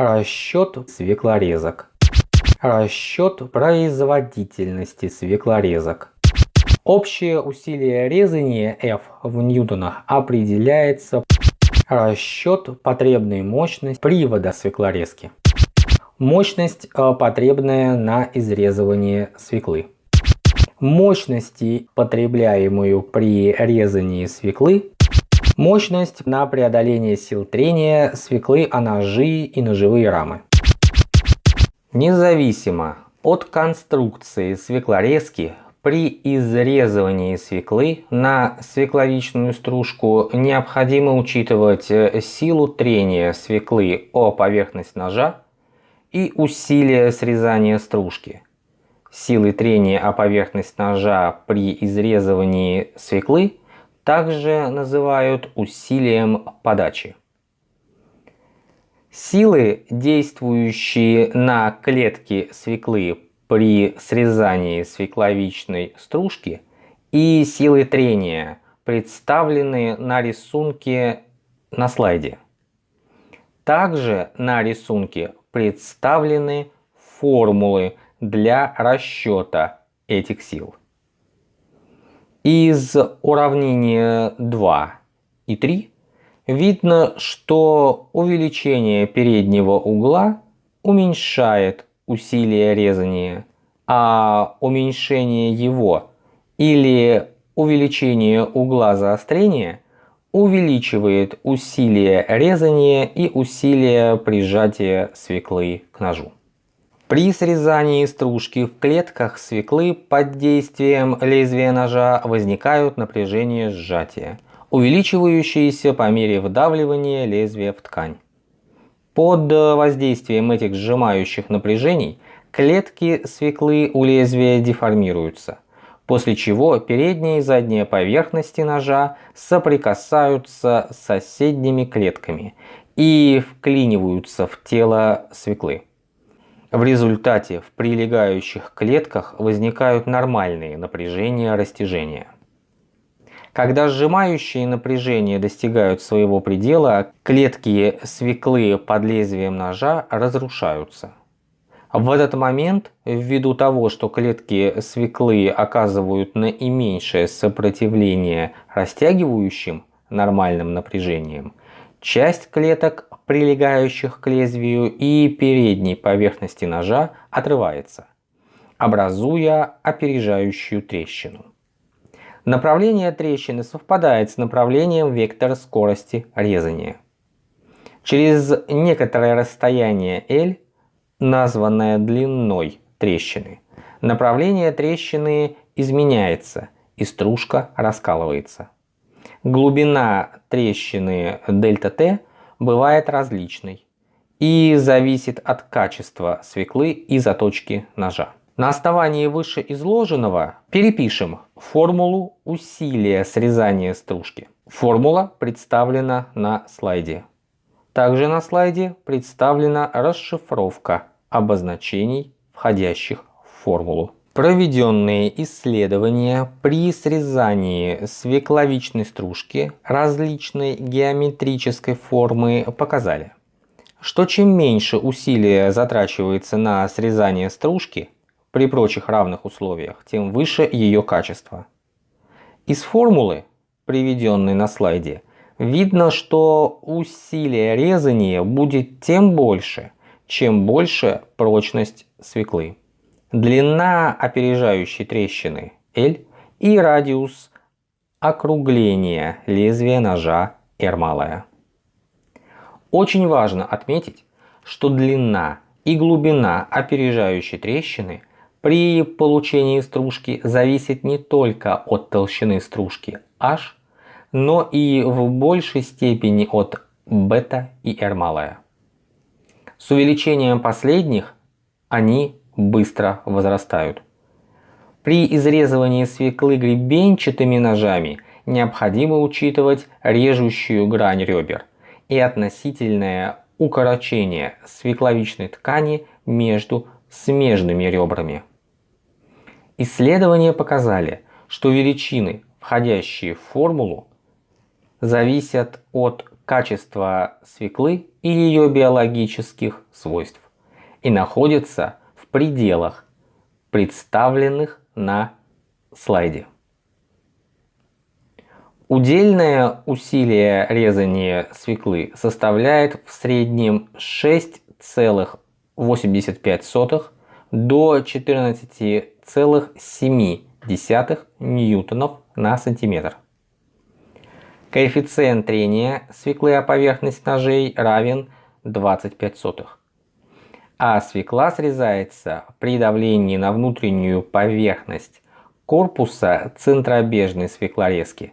Расчет свеклорезок. Расчет производительности свеклорезок. Общее усилие резания F в ньютонах определяется расчет потребной мощности привода свеклорезки. Мощность э, потребная на изрезывание свеклы. Мощности, потребляемую при резании свеклы. Мощность на преодоление сил трения свеклы о ножи и ножевые рамы. Независимо от конструкции свеклорезки, при изрезывании свеклы на свекловичную стружку необходимо учитывать э, силу трения свеклы о поверхность ножа и усилие срезания стружки. Силы трения о поверхность ножа при изрезывании свеклы также называют усилием подачи. Силы, действующие на клетки свеклы при срезании свекловичной стружки и силы трения, представлены на рисунке на слайде. Также на рисунке представлены формулы для расчета этих сил. Из уравнения 2 и 3 видно, что увеличение переднего угла уменьшает усилие резания, а уменьшение его или увеличение угла заострения увеличивает усилие резания и усилие прижатия свеклы к ножу. При срезании стружки в клетках свеклы под действием лезвия ножа возникают напряжение сжатия, увеличивающиеся по мере вдавливания лезвия в ткань. Под воздействием этих сжимающих напряжений клетки свеклы у лезвия деформируются, после чего передняя и задняя поверхности ножа соприкасаются с соседними клетками и вклиниваются в тело свеклы. В результате в прилегающих клетках возникают нормальные напряжения растяжения. Когда сжимающие напряжения достигают своего предела, клетки свеклы под лезвием ножа разрушаются. В этот момент, ввиду того, что клетки свеклы оказывают наименьшее сопротивление растягивающим нормальным напряжением, часть клеток прилегающих к лезвию и передней поверхности ножа отрывается, образуя опережающую трещину. Направление трещины совпадает с направлением вектора скорости резания. Через некоторое расстояние L, названное длиной трещины, направление трещины изменяется и стружка раскалывается. Глубина трещины ΔT бывает различной и зависит от качества свеклы и заточки ножа. На основании вышеизложенного перепишем формулу усилия срезания стружки. Формула представлена на слайде. Также на слайде представлена расшифровка обозначений, входящих в формулу. Проведенные исследования при срезании свекловичной стружки различной геометрической формы показали, что чем меньше усилия затрачивается на срезание стружки при прочих равных условиях, тем выше ее качество. Из формулы, приведенной на слайде, видно, что усилие резания будет тем больше, чем больше прочность свеклы длина опережающей трещины L и радиус округления лезвия ножа R малая. Очень важно отметить, что длина и глубина опережающей трещины при получении стружки зависит не только от толщины стружки H, но и в большей степени от бета и R малая. С увеличением последних они быстро возрастают. При изрезывании свеклы гребенчатыми ножами необходимо учитывать режущую грань ребер и относительное укорочение свекловичной ткани между смежными ребрами. Исследования показали, что величины, входящие в формулу, зависят от качества свеклы и ее биологических свойств и находится в пределах, представленных на слайде. Удельное усилие резания свеклы составляет в среднем 6,85 до 14,7 ньютонов на сантиметр. Коэффициент трения свеклы о поверхность ножей равен 25 сотых. А свекла срезается при давлении на внутреннюю поверхность корпуса центробежной свеклорезки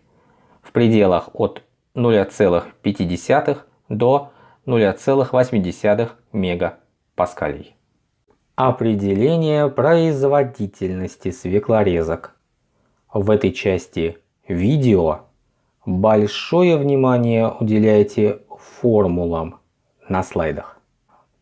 в пределах от 0,5 до 0,8 мегапаскалей. Определение производительности свеклорезок. В этой части видео большое внимание уделяйте формулам на слайдах.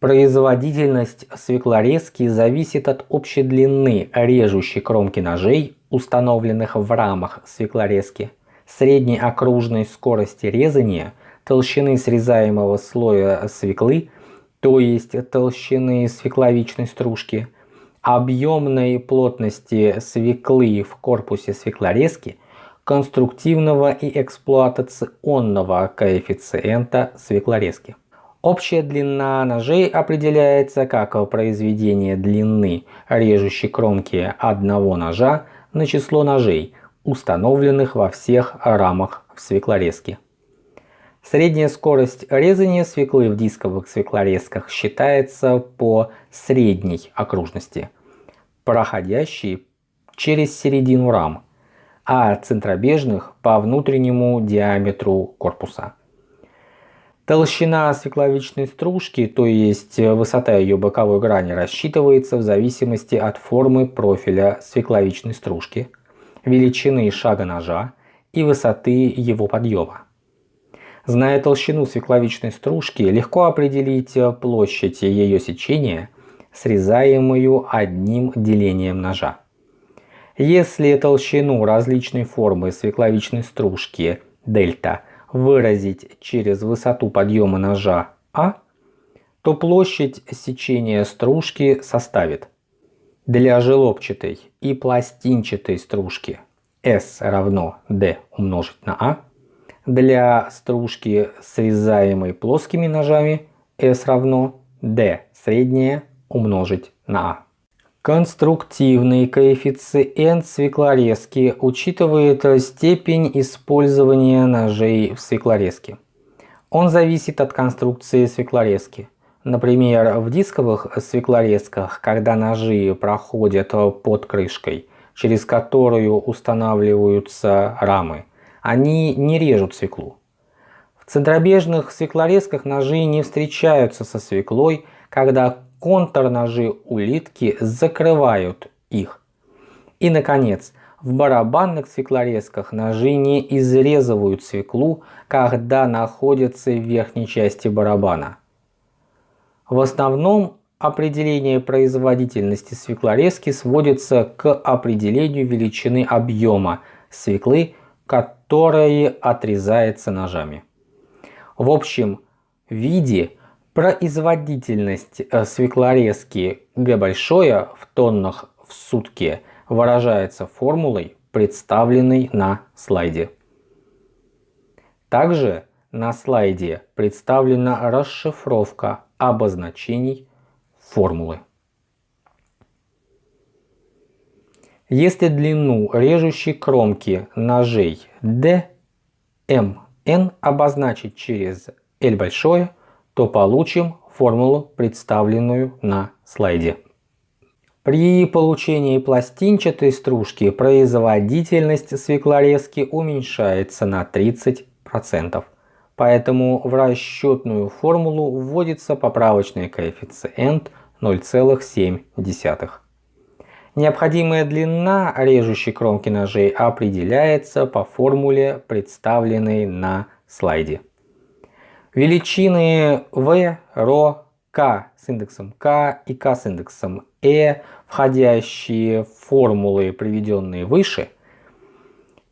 Производительность свеклорезки зависит от общей длины режущей кромки ножей, установленных в рамах свеклорезки, средней окружной скорости резания, толщины срезаемого слоя свеклы, то есть толщины свекловичной стружки, объемной плотности свеклы в корпусе свеклорезки, конструктивного и эксплуатационного коэффициента свеклорезки. Общая длина ножей определяется как произведение длины режущей кромки одного ножа на число ножей, установленных во всех рамах в свеклорезке. Средняя скорость резания свеклы в дисковых свеклорезках считается по средней окружности, проходящей через середину рам, а центробежных по внутреннему диаметру корпуса. Толщина свекловичной стружки, то есть высота ее боковой грани, рассчитывается в зависимости от формы профиля свекловичной стружки, величины шага ножа и высоты его подъема. Зная толщину свекловичной стружки, легко определить площадь ее сечения, срезаемую одним делением ножа. Если толщину различной формы свекловичной стружки дельта выразить через высоту подъема ножа А, то площадь сечения стружки составит для желобчатой и пластинчатой стружки S равно D умножить на А для стружки, срезаемой плоскими ножами, S равно D среднее умножить на А. Конструктивный коэффициент свеклорезки учитывает степень использования ножей в свеклорезке. Он зависит от конструкции свеклорезки. Например, в дисковых свеклорезках, когда ножи проходят под крышкой, через которую устанавливаются рамы, они не режут свеклу. В центробежных свеклорезках ножи не встречаются со свеклой, когда контрножи улитки закрывают их. И, наконец, в барабанных свеклорезках ножи не изрезывают свеклу, когда находятся в верхней части барабана. В основном определение производительности свеклорезки сводится к определению величины объема свеклы которое отрезается ножами. В общем виде производительность э, свеклорезки Г большое в тоннах в сутки выражается формулой, представленной на слайде. Также на слайде представлена расшифровка обозначений формулы. Если длину режущей кромки ножей D, M, N обозначить через L большое, то получим формулу, представленную на слайде. При получении пластинчатой стружки производительность свеклорезки уменьшается на 30%. Поэтому в расчетную формулу вводится поправочный коэффициент 0,7. Необходимая длина режущей кромки ножей определяется по формуле, представленной на слайде. Величины V, ρ, K с индексом K и K с индексом E, входящие в формулы, приведенные выше,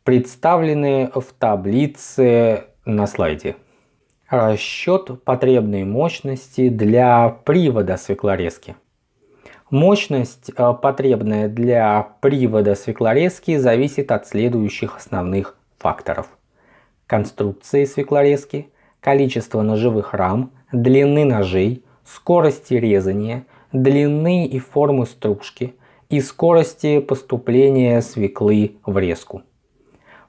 представлены в таблице на слайде. Расчет потребной мощности для привода свеклорезки. Мощность, э, потребная для привода свеклорезки, зависит от следующих основных факторов. Конструкции свеклорезки, количества ножевых рам, длины ножей, скорости резания, длины и формы стружки и скорости поступления свеклы в резку.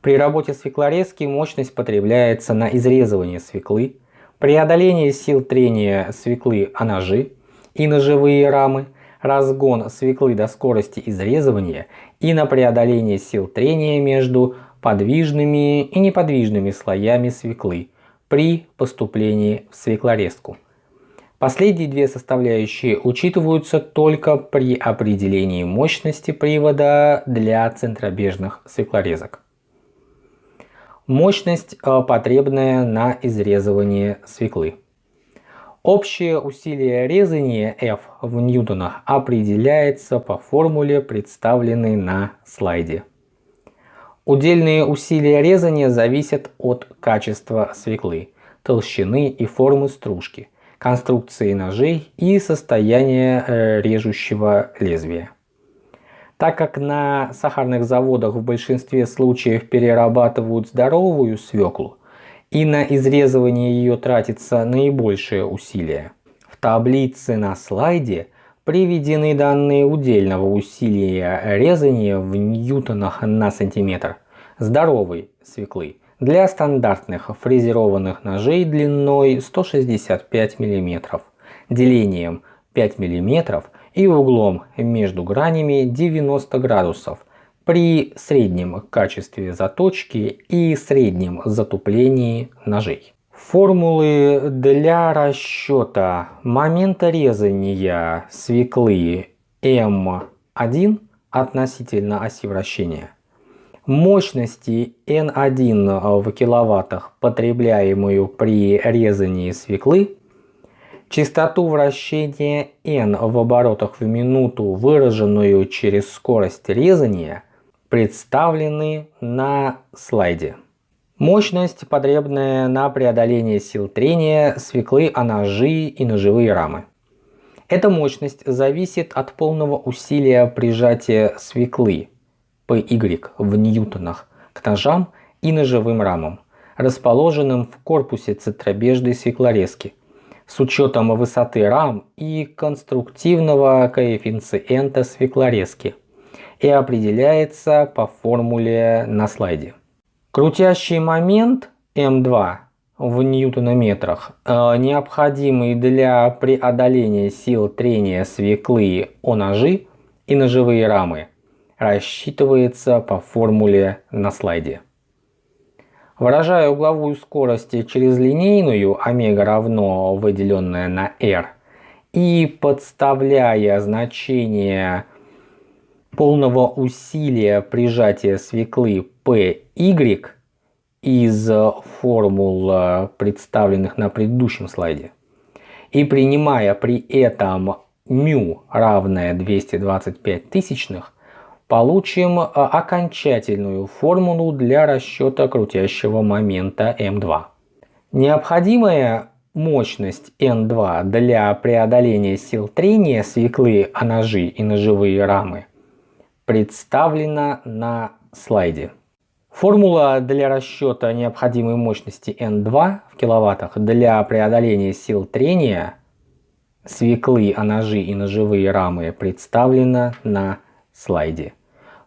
При работе свеклорезки мощность потребляется на изрезывание свеклы, преодоление сил трения свеклы о ножи и ножевые рамы, разгон свеклы до скорости изрезывания и на преодоление сил трения между подвижными и неподвижными слоями свеклы при поступлении в свеклорезку. Последние две составляющие учитываются только при определении мощности привода для центробежных свеклорезок. Мощность, э, потребная на изрезывание свеклы. Общее усилие резания F в ньютонах определяется по формуле, представленной на слайде. Удельные усилия резания зависят от качества свеклы, толщины и формы стружки, конструкции ножей и состояния э, режущего лезвия. Так как на сахарных заводах в большинстве случаев перерабатывают здоровую свеклу, и на изрезывание ее тратится наибольшее усилие. В таблице на слайде приведены данные удельного усилия резания в ньютонах на сантиметр здоровой свеклы для стандартных фрезерованных ножей длиной 165 мм, делением 5 мм и углом между гранями 90 градусов при среднем качестве заточки и среднем затуплении ножей. Формулы для расчета момента резания свеклы М1 относительно оси вращения, мощности N1 в киловаттах, потребляемую при резании свеклы, Частоту вращения n в оборотах в минуту, выраженную через скорость резания, представлены на слайде. Мощность, потребная на преодоление сил трения свеклы о ножи и ножевые рамы. Эта мощность зависит от полного усилия прижатия свеклы PY в ньютонах к ножам и ножевым рамам, расположенным в корпусе центробежной свеклорезки – с учетом высоты рам и конструктивного коэффициента свеклорезки и определяется по формуле на слайде. Крутящий момент М2 в ньютонометрах, э, необходимый для преодоления сил трения свеклы о ножи и ножевые рамы, рассчитывается по формуле на слайде. Выражая угловую скорость через линейную омега равно выделенное на r и подставляя значение полного усилия прижатия свеклы py из формул, представленных на предыдущем слайде, и принимая при этом μ равное 225 тысячных, получим э, окончательную формулу для расчета крутящего момента М2. Необходимая мощность N2 для преодоления сил трения свеклы о ножи и ножевые рамы представлена на слайде. Формула для расчета необходимой мощности N2 в киловаттах для преодоления сил трения свеклы о ножи и ножевые рамы представлена на слайде.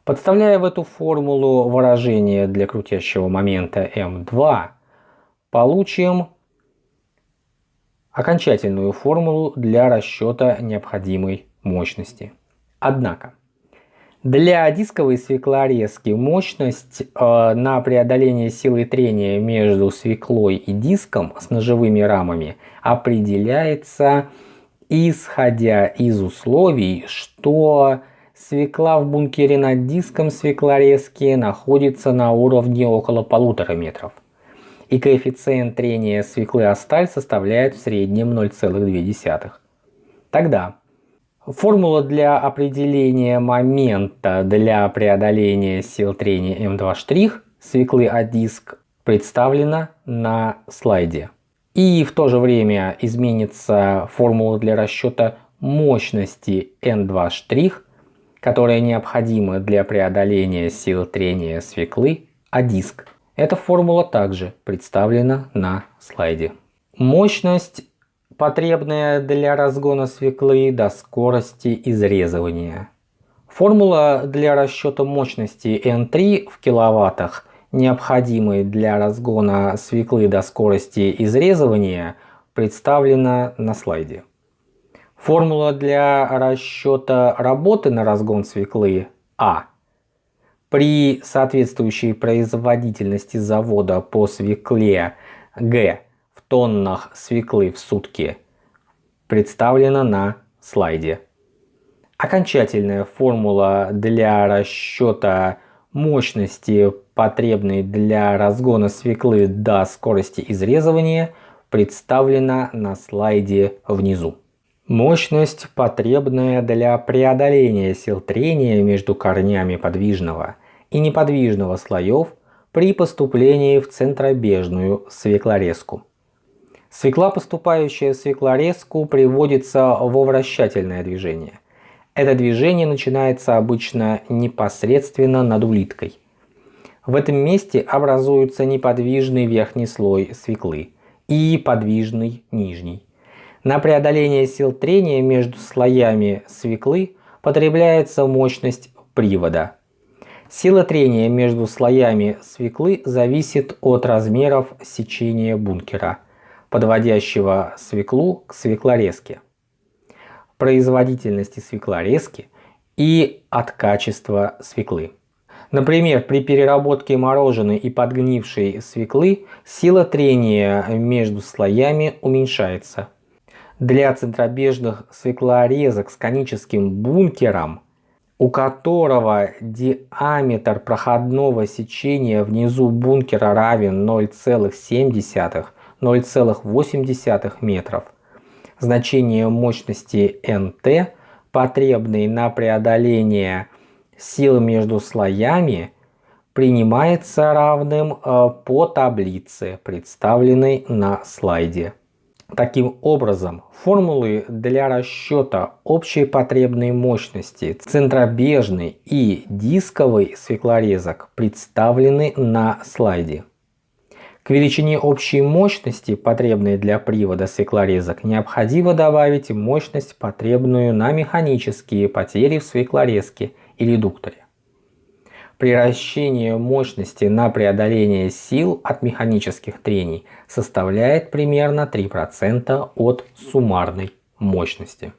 Подставляя в эту формулу выражение для крутящего момента М2, получим окончательную формулу для расчета необходимой мощности. Однако, для дисковой свеклорезки мощность э, на преодоление силы трения между свеклой и диском с ножевыми рамами определяется исходя из условий, что Свекла в бункере над диском свеклорезки находится на уровне около полутора метров. И коэффициент трения свеклы о сталь составляет в среднем 0,2. Тогда формула для определения момента для преодоления сил трения М2' свеклы о диск представлена на слайде. И в то же время изменится формула для расчета мощности N2', которая необходима для преодоления сил трения свеклы, а диск. Эта формула также представлена на слайде. Мощность, потребная для разгона свеклы до скорости изрезывания. Формула для расчета мощности N3 в киловаттах, необходимой для разгона свеклы до скорости изрезывания, представлена на слайде. Формула для расчета работы на разгон свеклы А при соответствующей производительности завода по свекле Г тоннах свеклы в сутки представлена на слайде. Окончательная формула для расчета мощности, потребной для разгона свеклы до скорости изрезывания, представлена на слайде внизу. Мощность, потребная для преодоления сил трения между корнями подвижного и неподвижного слоев при поступлении в центробежную свеклорезку. Свекла, поступающая в свеклорезку, приводится во вращательное движение – это движение начинается обычно непосредственно над улиткой. В этом месте образуется неподвижный верхний слой свеклы и подвижный нижний. На преодоление сил трения между слоями свеклы потребляется мощность привода. Сила трения между слоями свеклы зависит от размеров сечения бункера, подводящего свеклу к свеклорезке производительности свеклорезки и от качества свеклы. Например, при переработке мороженой и подгнившей свеклы сила трения между слоями уменьшается. Для центробежных свеклорезок с коническим бункером, у которого диаметр проходного сечения внизу бункера равен 0,7-0,8 метров, значение мощности НТ, потребной на преодоление сил между слоями, принимается равным э, по таблице, представленной на слайде. Таким образом, формулы для расчета общей потребной мощности центробежной и дисковой свеклорезок представлены на слайде. К величине общей мощности, потребной для привода свеклорезок, необходимо добавить мощность, потребную на механические потери в свеклорезке и редукторе. Приращение мощности на преодоление сил от механических трений составляет примерно 3% от суммарной мощности.